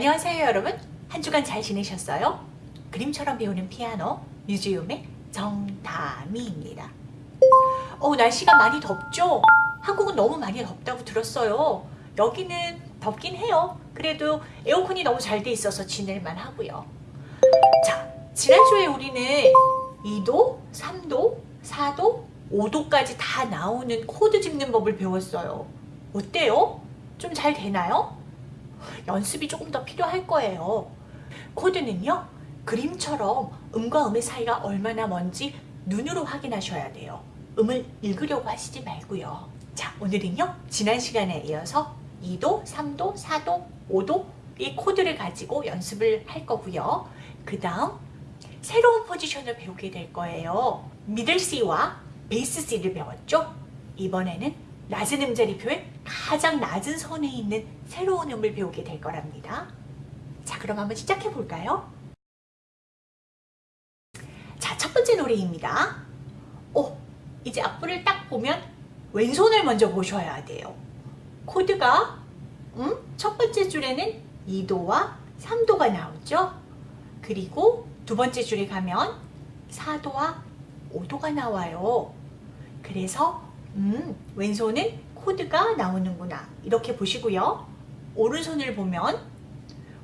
안녕하세요 여러분 한 주간 잘 지내셨어요? 그림처럼 배우는 피아노 뮤지엄의 정다미입니다 어 날씨가 많이 덥죠? 한국은 너무 많이 덥다고 들었어요 여기는 덥긴 해요 그래도 에어컨이 너무 잘 돼 있어서 지낼만 하고요 자 지난주에 우리는 2도, 3도, 4도, 5도까지 다 나오는 코드 짚는 법을 배웠어요 어때요? 좀 잘 되나요? 연습이 조금 더 필요할 거예요. 코드는요. 그림처럼 음과 음의 사이가 얼마나 먼지 눈으로 확인하셔야 돼요. 음을 읽으려고 하시지 말고요. 자 오늘은요. 지난 시간에 이어서 2도, 3도, 4도, 5도 이 코드를 가지고 연습을 할 거고요. 그 다음 새로운 포지션을 배우게 될 거예요. 미들 C와 베이스 C를 배웠죠? 이번에는 낮은 음자리표의 가장 낮은 선에 있는 새로운 음을 배우게 될 거랍니다. 자 그럼 한번 시작해 볼까요? 자 첫 번째 노래입니다. 오 이제 악보를 딱 보면 왼손을 먼저 보셔야 돼요. 코드가 음, 첫 번째 줄에는 2도와 3도가 나오죠. 그리고 두 번째 줄에 가면 4도와 5도가 나와요. 그래서 음, 왼손은 코드가 나오는구나. 이렇게 보시고요. 오른손을 보면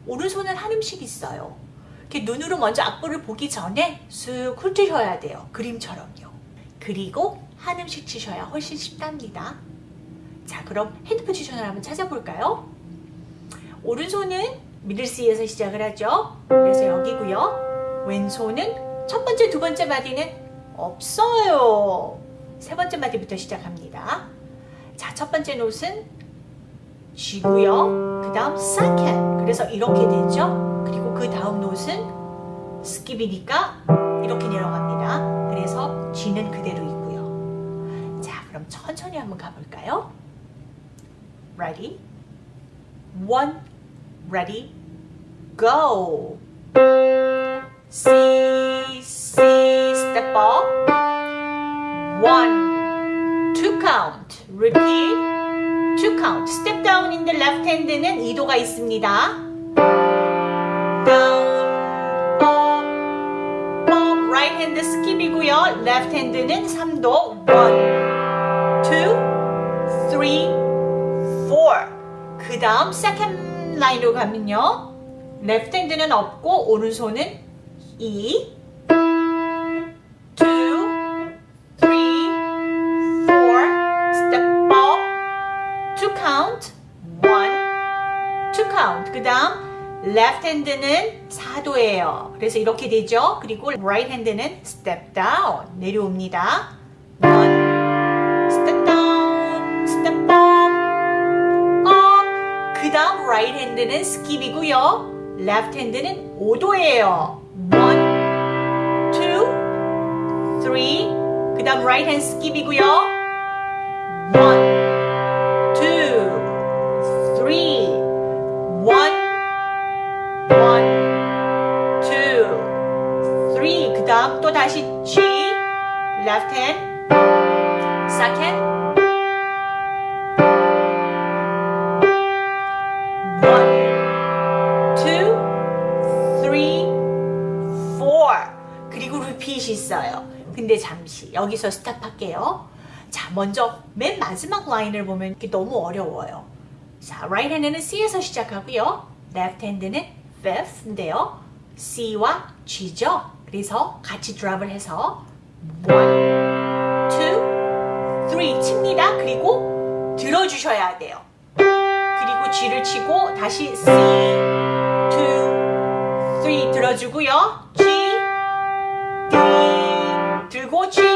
오른손은 한 음씩 있어요. 이렇게 눈으로 먼저 악보를 보기 전에 쑥 훑으셔야 돼요. 그림처럼요. 그리고 한 음씩 치셔야 훨씬 쉽답니다. 자, 그럼 hand position을 한번 찾아볼까요? 오른손은 middle C에서 시작을 하죠. 그래서 여기고요. 왼손은 첫 번째, 두 번째 마디는 없어요. 세 번째 마디부터 시작합니다. 자, 첫 번째 노트는 G고요. 그 다음 second. 그래서 이렇게 되죠. 그리고 그 다음 노트는 skip이니까 이렇게 내려갑니다. 그래서 G는 그대로 있고요. 자, 그럼 천천히 한번 가볼까요? Ready? One, ready, go. C, C, step up. one, two count, repeat, two count. step down in the left hand는 2도가 있습니다. down, up, up, right hand skip이고요. left hand는 3도, one, two, three, four. 그 다음 second line으로 가면요. left hand는 없고 오른손은 2, 그 다음 left hand는 4도예요. 그래서 이렇게 되죠. 그리고 right hand는 step down 내려옵니다. one step down step up up 그 다음 right hand는 skip이고요. left hand는 5도예요. one two three 그 다음 right hand skip이고요. 여기서 스탑 할게요 자 먼저 맨 마지막 라인을 보면 이게 너무 어려워요 자 right hand는 C에서 시작하고요 left hand는 fifth인데요 C와 G죠 그래서 같이 드랍을 해서 1, 2, 3 칩니다. 그리고 들어주셔야 돼요. 그리고 G를 치고 다시 C, 2, 3 들어주고요. G, D 들고 G,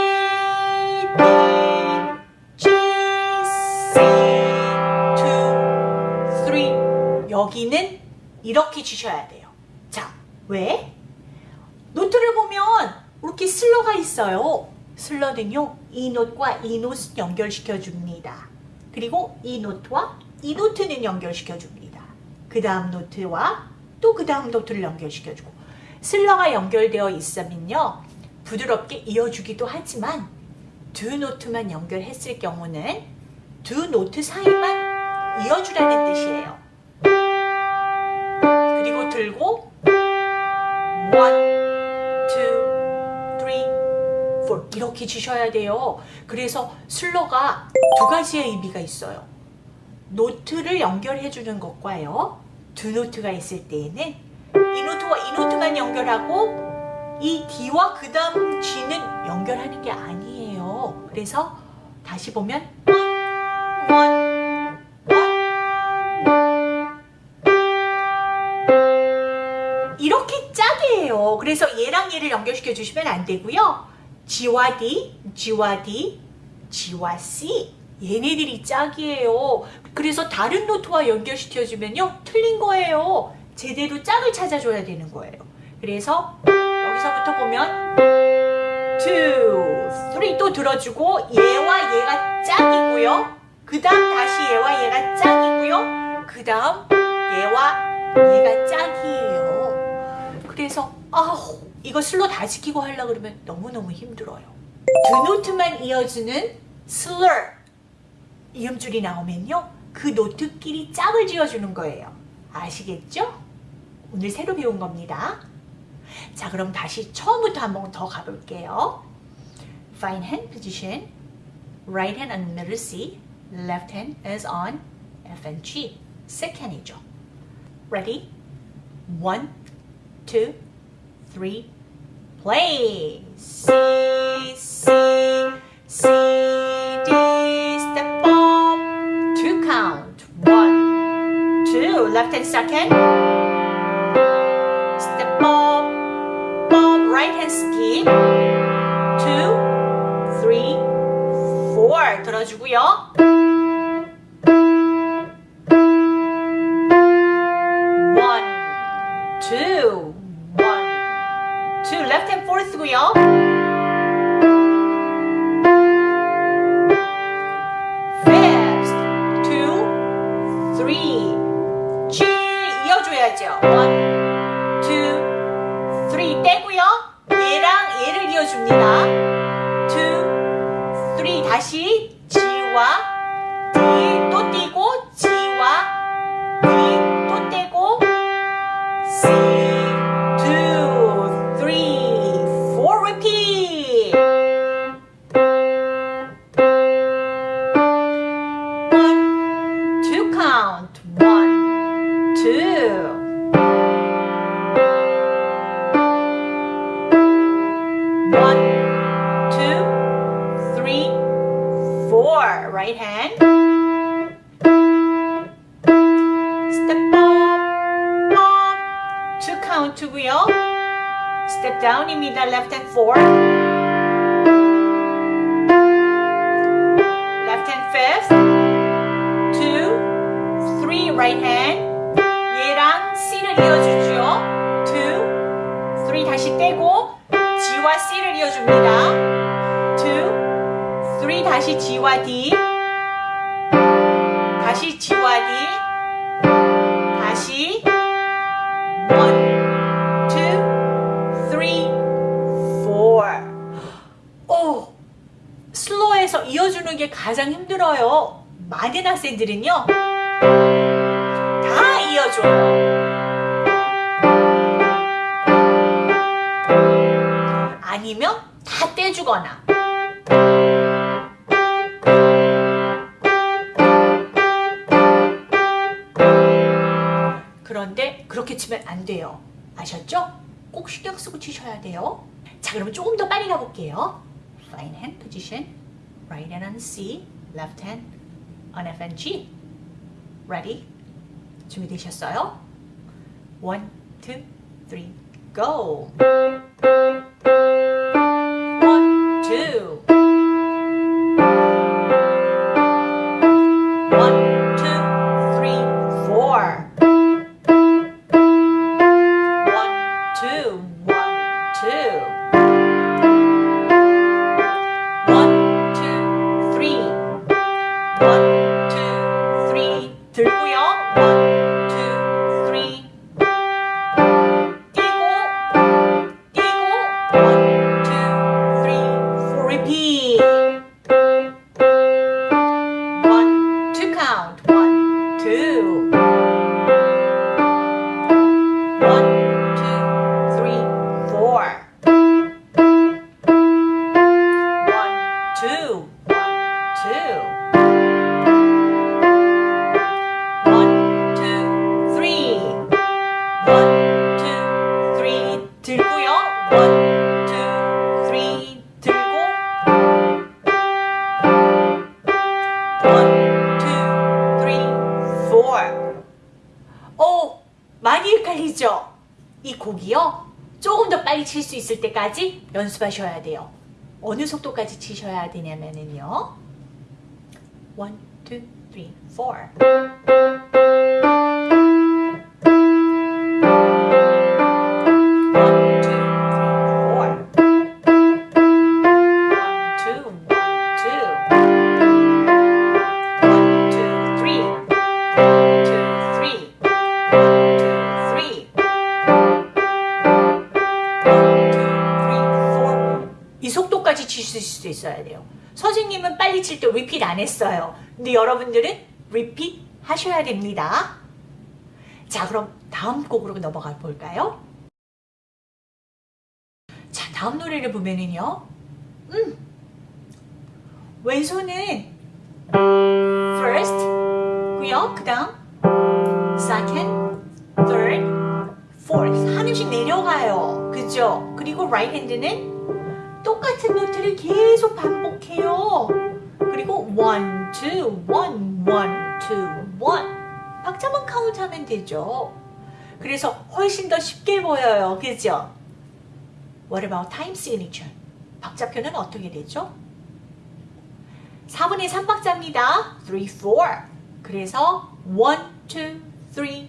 이렇게 주셔야 돼요. 자, 왜? note를 보면 이렇게 슬러가 있어요. 슬러는요. 이 note와 이 노트 연결시켜 줍니다. 그리고 이 note와 이 note는 연결시켜 줍니다. 그 다음 note와 또 그 다음 note를 연결시켜 주고 슬러가 연결되어 있으면요. 부드럽게 이어주기도 하지만 두 note만 연결했을 경우는 두 노트 사이만 이어주라는 뜻이에요. 들고 one, two, three, four 이렇게 치셔야 돼요. 그래서 슬러가 두 가지의 의미가 있어요. 노트를 연결해 주는 것과요. 두 노트가 있을 때에는 이 노트와 이 노트만 연결하고 이 D와 그 다음 G는 연결하는 게 아니에요. 그래서 다시 보면 one, 그래서 얘랑 얘를 연결시켜 주시면 안 되고요. G와 D, G와 D, G와 C 얘네들이 짝이에요. 그래서 다른 노트와 연결시켜주면요. 틀린 거예요. 제대로 짝을 찾아줘야 되는 거예요. 그래서 여기서부터 보면 2, 3또 들어주고 얘와 얘가 짝이고요. 그 다음 다시 얘와 얘가 짝이고요. 그 다음 얘와 얘가 짝이에요. 그래서 아우 이거 슬로 다 지키고 하려 그러면 너무너무 힘들어요. 두 노트만 이어주는 슬러 이음줄이 나오면요. 그 노트끼리 짝을 지어주는 거예요. 아시겠죠? 오늘 새로 배운 겁니다. 자, 그럼 다시 처음부터 한번 더 가볼게요. Fine hand position. Right hand on middle C. Left hand is on F and G. 세컨이죠. Ready? One, two, three, play. C, C, C, D, step up. Two count. One, two. Left hand second. Step up, up. Right hand skip. Two, three, four. 들어주고요. 다시 G와 Right hand. 얘랑 C를 이어주죠. Two, three. 다시 떼고 G와 C를 이어줍니다. Two, three. 다시 G와 D. 다시 G와 D. 다시 one, two, three, four. 오, 슬로에서 이어주는 게 가장 힘들어요. 많은 학생들은요, 다 이어줘요. 아니면 다 떼주거나. 그런데 그렇게 치면 안 돼요. 아셨죠? 꼭 신경 쓰고 치셔야 돼요. 자, 그러면 조금 더 빨리 가볼게요. Fine hand position. Right hand on C. Left hand on F and G. Ready? 준비되셨어요? One, two, three, go! 연습하셔야 돼요. 어느 속도까지 치셔야 되냐면은요. 1, 2, 3, 4. 리핏 안 했어요. 근데 여러분들은 리핏 하셔야 됩니다. 자, 그럼 다음 곡으로 넘어가 볼까요? 자, 다음 노래를 보면은요. 음. 왼손은 first 고요. 그 다음 second, third, fourth 한 음씩 내려가요. 그죠? 그리고 right hand는 똑같은 노트를 계속 반복해요. 그리고 one, two, one, one, two, one 박자만 카운트하면 되죠. 그래서 훨씬 더 쉽게 보여요. 그죠? What about time signature? 박자표는 어떻게 되죠? 4분의 3박자입니다. 3, 4. 그래서 1, 2, 3, 1, 2,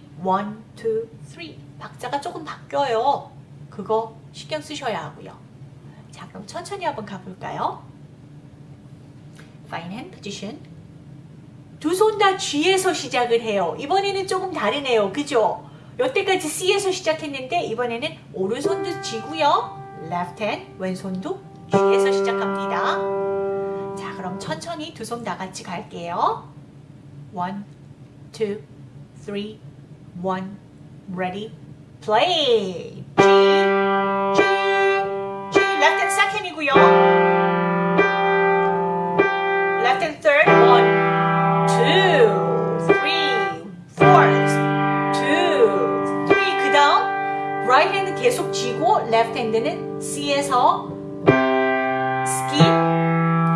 3. 박자가 조금 바뀌어요. 그거 신경 쓰셔야 하고요. 자, 그럼 천천히 한번 가볼까요? Hand position. 두 손 다 G에서 시작을 해요. 이번에는 조금 다르네요. 그죠? 여태까지 C에서 시작했는데 이번에는 오른손도 G고요. left hand, 왼손도 G에서 시작합니다. 자, 그럼 천천히 두 손 다 같이 갈게요. One, two, three, one, ready, play. G, G, G, left and second이고요. 계속 쥐고 left hand는 C에서 skip,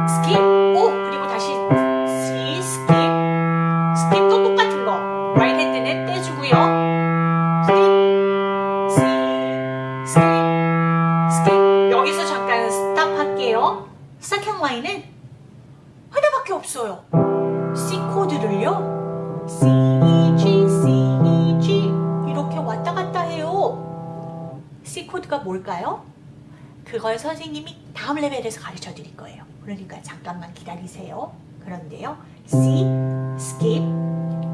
skip. 오 그리고 다시 C, skip, skip 또 똑같은 거. right hand는 떼주고요. skip, C, skip, skip. 여기서 잠깐 스탑 할게요. second line은 하나밖에 없어요. C 코드를요. E, C, 해요. C 코드가 뭘까요? 그걸 선생님이 다음 레벨에서 가르쳐 드릴 거예요. 그러니까 잠깐만 기다리세요. 그런데요. C, skip,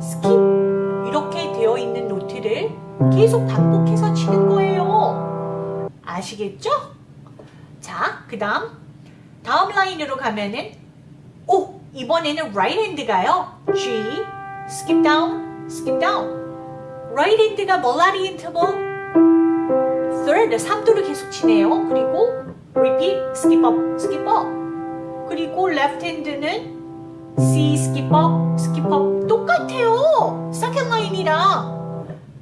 skip 이렇게 되어 있는 노트를 계속 반복해서 치는 거예요. 아시겠죠? 자, 그 다음 다음 라인으로 가면은 오! 이번에는 right hand가요. G, skip down, skip down. right hand가 melody interval third, 3도를 계속 치네요. 그리고 repeat, skip up, skip up. 그리고 left hand는 C, skip up, skip up. 똑같아요. second line이랑.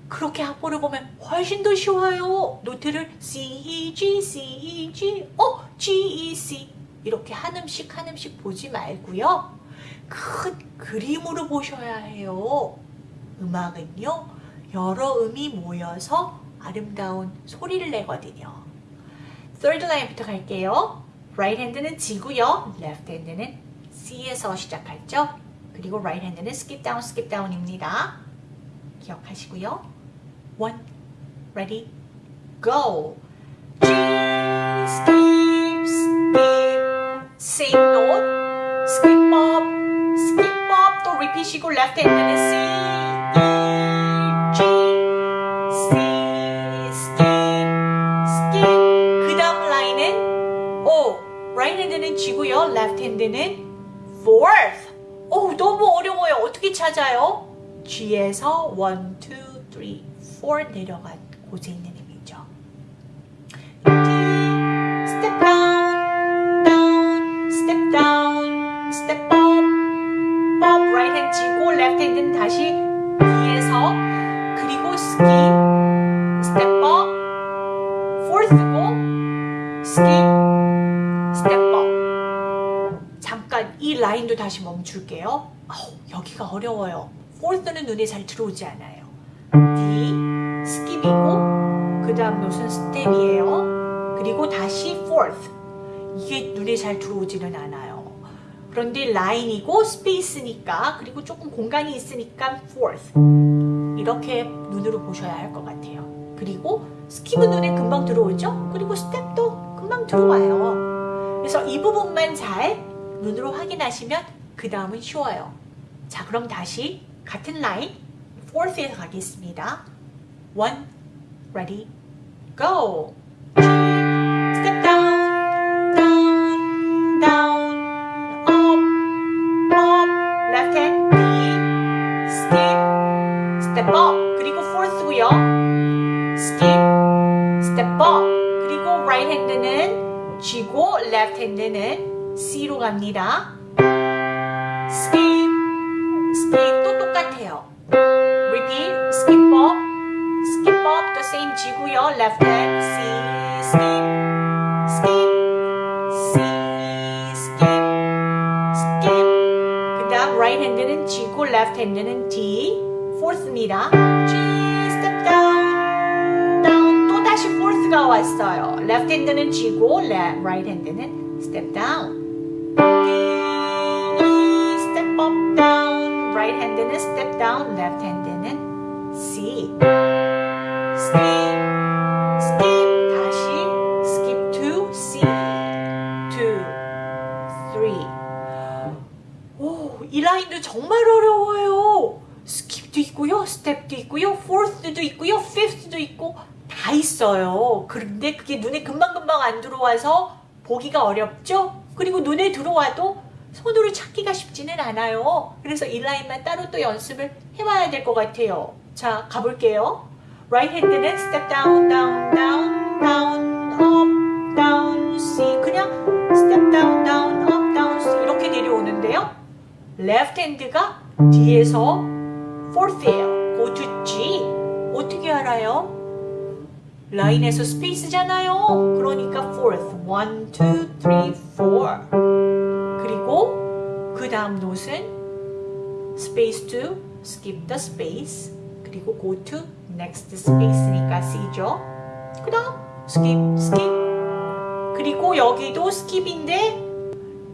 그렇게 합보를 보면 훨씬 더 쉬워요. 노트를 C, E, G, C, E, G, 어, G, E, C. 이렇게 한 음씩 한 음씩 보지 말고요. 큰 그림으로 보셔야 해요. 음악은요. 여러 음이 모여서 아름다운 소리를 내거든요. third line부터 갈게요. right hand는 G고요. left hand는 C에서 시작했죠. 그리고 right hand는 skip down, skip down입니다. 기억하시고요. one, ready, go. G, skip, skip, same note, skip up, skip up, 또 repeat이고 left hand는 C, E, hand는 fourth. 오, 너무 어려워요. 어떻게 찾아요? G에서 1, 2, 3, 4 내려간 곳에 있는 힘이죠. D, step down, down, step down, step up, up, right hand 쥐고 left hand는 다시 다시 멈출게요. 아우, 여기가 어려워요. fourth는 눈에 잘 들어오지 않아요. D, skip이고 그 다음 note는 step이에요. 그리고 다시 fourth. 이게 눈에 잘 들어오지는 않아요. 그런데 line이고 space니까 그리고 조금 공간이 있으니까 fourth. 이렇게 눈으로 보셔야 할 것 같아요. 그리고 skip은 눈에 금방 들어오죠? 그리고 step도 금방 들어와요. 그래서 이 부분만 잘 눈으로 확인하시면 그 다음은 쉬워요. 자, 그럼 다시 같은 라인 fourth에서 가겠습니다. one, ready, go. step down, 갑니다. skip 또 똑같아요. repeat, skip up, skip up, the same G고요. left hand C, skip, skip, C, skip, skip. 그 다음 right hand는 G고 left hand는 D, fourth입니다. G, step down, down. 또 다시 fourth가 왔어요. left hand는 le- right hand는 step down. Right hand는 step down, left hand는 C. skip, skip. 다시 skip to C. two, three. 오, 이 라인도 정말 어려워요. 스킵도 있고요, 스텝도 있고요, fourth도 있고요, fifth도 있고 다 있어요. 그런데 그게 눈에 금방금방 안 들어와서 보기가 어렵죠? 그리고 눈에 들어와도 손으로 찾기가 쉽지는 않아요. 그래서 이 라인만 따로 또 연습을 해봐야 될 것 같아요. 자, 가볼게요. right hand는 step down, down, down, down, up, down, C. 그냥 step down, down, up, down, C. 이렇게 내려오는데요. left hand가 뒤에서 fourth예요. go to G. 어떻게 알아요? line에서 space잖아요. 그러니까 fourth. one, two, three, four. 그리고 그 다음 note는 space to skip the space. 그리고 go to next space니까 C죠. 그 다음 skip, skip. 그리고 여기도 skip인데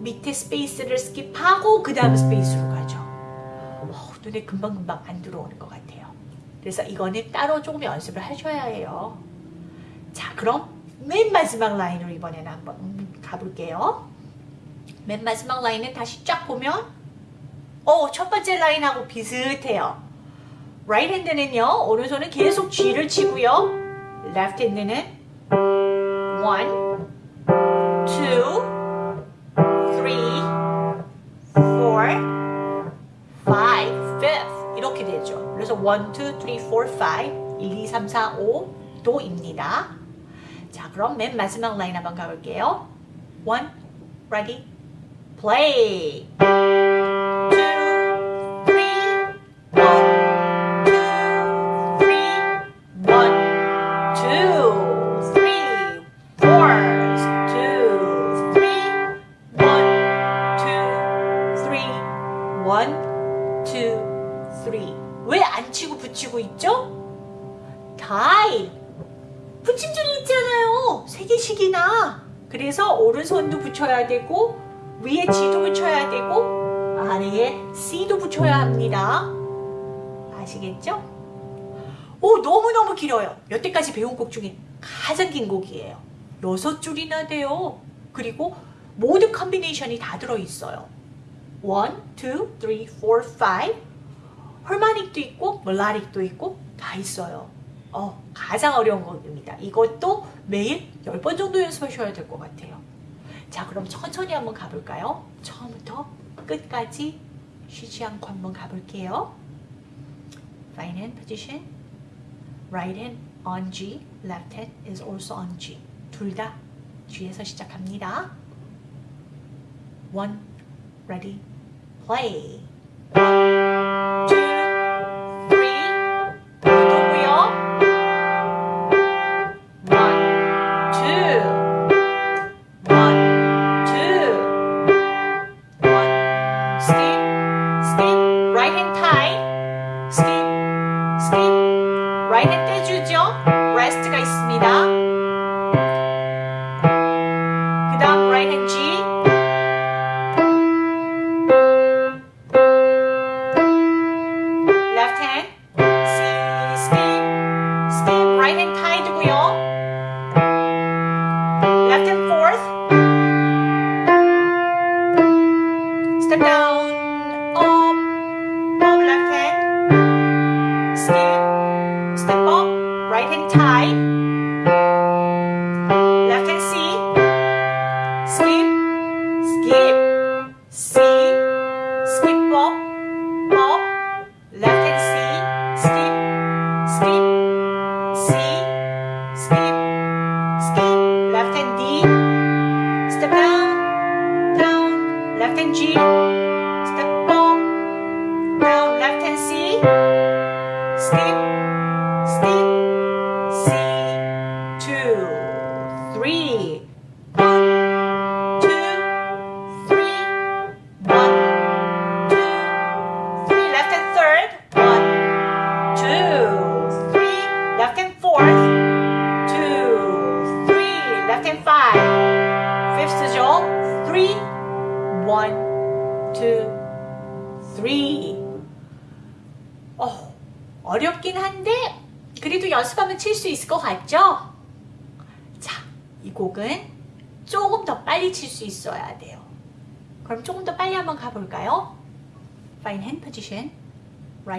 밑에 space를 skip하고 그 다음 space로 가죠. 어, 눈에 금방금방 안 들어오는 것 같아요. 그래서 이거는 따로 조금 연습을 하셔야 해요. 자, 그럼 맨 마지막 라인으로 이번에는 한번 음, 가볼게요. 맨 마지막 라인은 다시 쫙 보면 어, 첫 번째 라인하고 비슷해요. right hand는요, 오른손은 계속 G를 치고요. left hand는 one, two, three, four, five, fifth 이렇게 되죠. 그래서 one, two, three, four, five, 1, 2, 3, 4, 5 도입니다. 자, 그럼 맨 마지막 라인 한번 가볼게요. one, ready, play. 길어요. 여태까지 배운 곡 중에 가장 긴 곡이에요. 여섯 줄이나 돼요. 그리고 모든 컨비네이션이 다 들어있어요. 1, 2, 3, 4, 5 헐마닉도 있고 멜라릭도 있고 다 있어요. 어, 가장 어려운 곡입니다. 이것도 매일 10번 정도 연습하셔야 될 것 같아요. 자, 그럼 천천히 한번 가볼까요? 처음부터 끝까지 쉬지 않고 한번 가볼게요. Right hand position. Right hand on G. Left hand is also on G. 둘 다 G에서 시작합니다. One, ready, play. and G,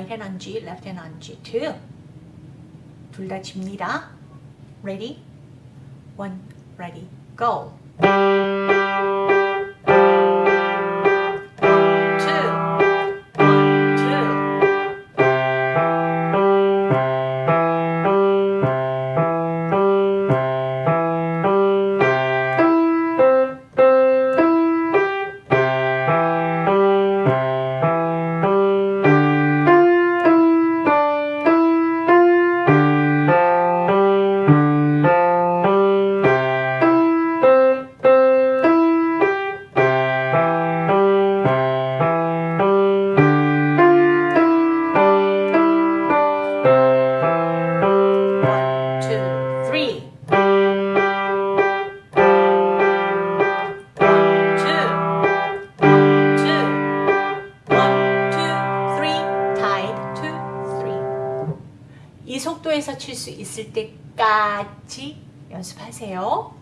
Right hand on G, left hand on G2. 둘다 칩니다. Ready? One, ready, go. 칠 수 있을 때까지 연습하세요.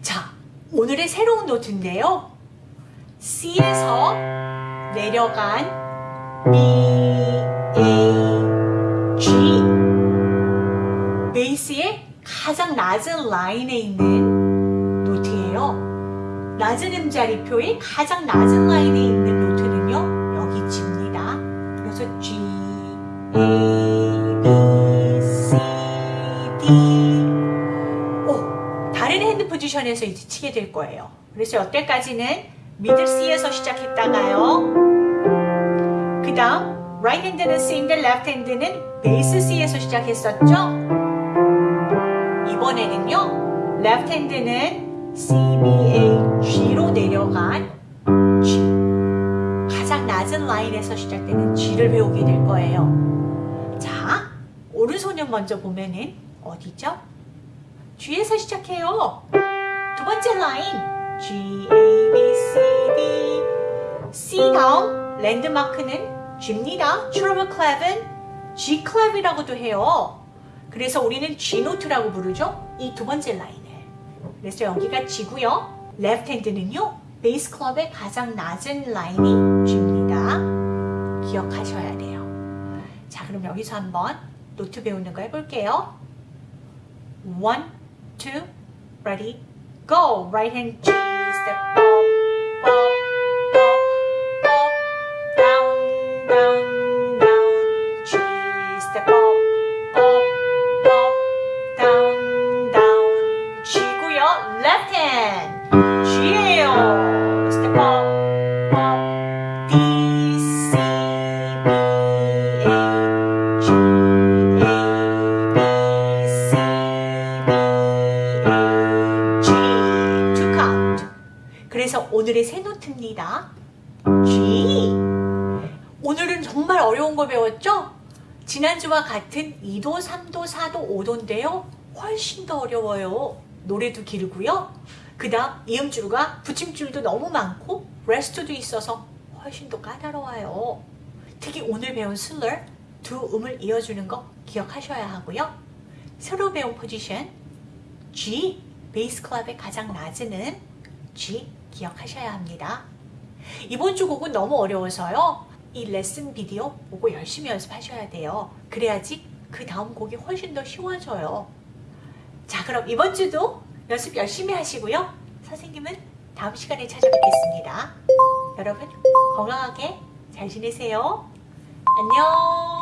자, 오늘의 새로운 노트인데요. C에서 내려간 B, A, G 베이스의 가장 낮은 라인에 있는 노트예요. 낮은 음자리표의 가장 낮은 라인에 있는 오, 다른 hand position에서 이제 치게 될 거예요. 그래서 여태까지는 middle C에서 시작했다가요. 그 다음 right hand는 C인데 left hand는 bass C에서 시작했었죠? 이번에는요 left hand는 C, B, A, G로 내려간 G 가장 낮은 line에서 시작되는 G를 배우게 될 거예요 자 오른손을 먼저 보면은 어디죠? G에서 시작해요 두 번째 line G, A, B, C, D C 다음 랜드마크는 G입니다. 트러블 클랩은 G 클랩이라고도 해요. 그래서 우리는 G note라고 부르죠. 이 두 번째 line을. 그래서 여기가 G고요. left hand는요. bass clef의 가장 낮은 line이 G입니다. 기억하셔야 돼요. 자, 그럼 여기서 한번 노트 배우는 거 해볼게요. One, two, ready, go. Right hand G, step 지난주와 같은 2도, 3도, 4도, 5도인데요. 훨씬 더 어려워요. 노래도 길고요. 그 다음 이음줄과 붙임줄도 너무 많고 레스트도 있어서 훨씬 더 까다로워요. 특히 오늘 배운 슬러 두 음을 이어주는 거 기억하셔야 하고요. 새로 배운 포지션 G, 베이스 클럽의 가장 낮은 음 G 기억하셔야 합니다. 이번 주 곡은 너무 어려워서요. 이 레슨 비디오 보고 열심히 연습하셔야 돼요. 그래야지 그 다음 곡이 훨씬 더 쉬워져요. 자, 그럼 이번 주도 연습 열심히 하시고요. 선생님은 다음 시간에 찾아뵙겠습니다. 여러분 건강하게 잘 지내세요. 안녕.